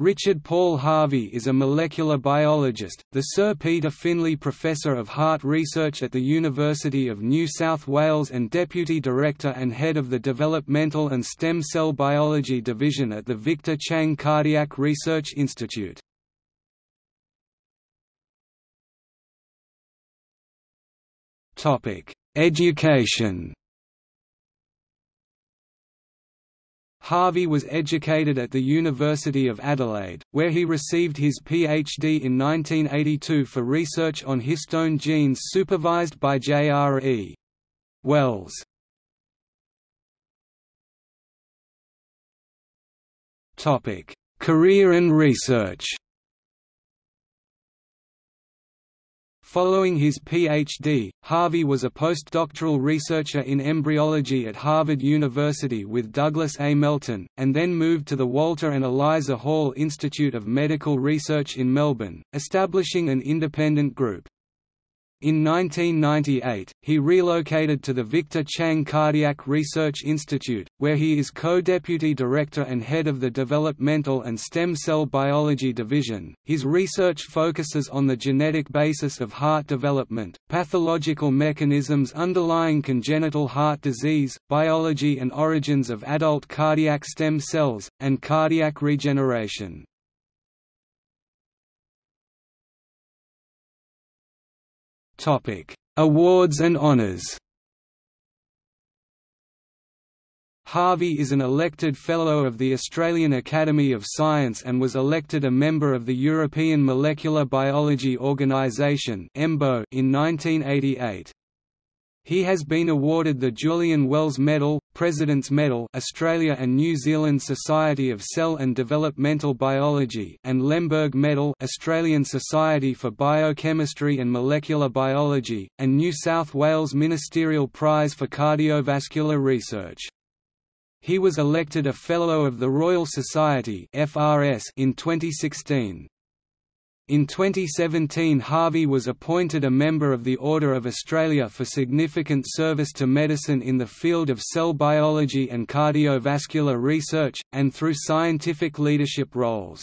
Richard Paul Harvey is a molecular biologist, the Sir Peter Finley Professor of Heart Research at the University of New South Wales and Deputy Director and Head of the Developmental and Stem Cell Biology Division at the Victor Chang Cardiac Research Institute. Education Harvey was educated at the University of Adelaide, where he received his PhD in 1982 for research on histone genes supervised by J.R.E. Wells. Career and research Following his Ph.D., Harvey was a postdoctoral researcher in embryology at Harvard University with Douglas A. Melton, and then moved to the Walter and Eliza Hall Institute of Medical Research in Melbourne, establishing an independent group. In 1998, he relocated to the Victor Chang Cardiac Research Institute, where he is co-deputy director and head of the Developmental and Stem Cell Biology Division. His research focuses on the genetic basis of heart development, pathological mechanisms underlying congenital heart disease, biology and origins of adult cardiac stem cells, and cardiac regeneration. Topic: Awards and honors. Harvey is an elected Fellow of the Australian Academy of Science and was elected a member of the European Molecular Biology Organisation in 1988. He has been awarded the Julian Wells Medal, President's Medal Australia and New Zealand Society of Cell and Developmental Biology and Lemberg Medal Australian Society for Biochemistry and Molecular Biology, and New South Wales Ministerial Prize for Cardiovascular Research. He was elected a Fellow of the Royal Society in 2016. In 2017 Harvey was appointed a member of the Order of Australia for significant service to medicine in the field of cell biology and cardiovascular research, and through scientific leadership roles.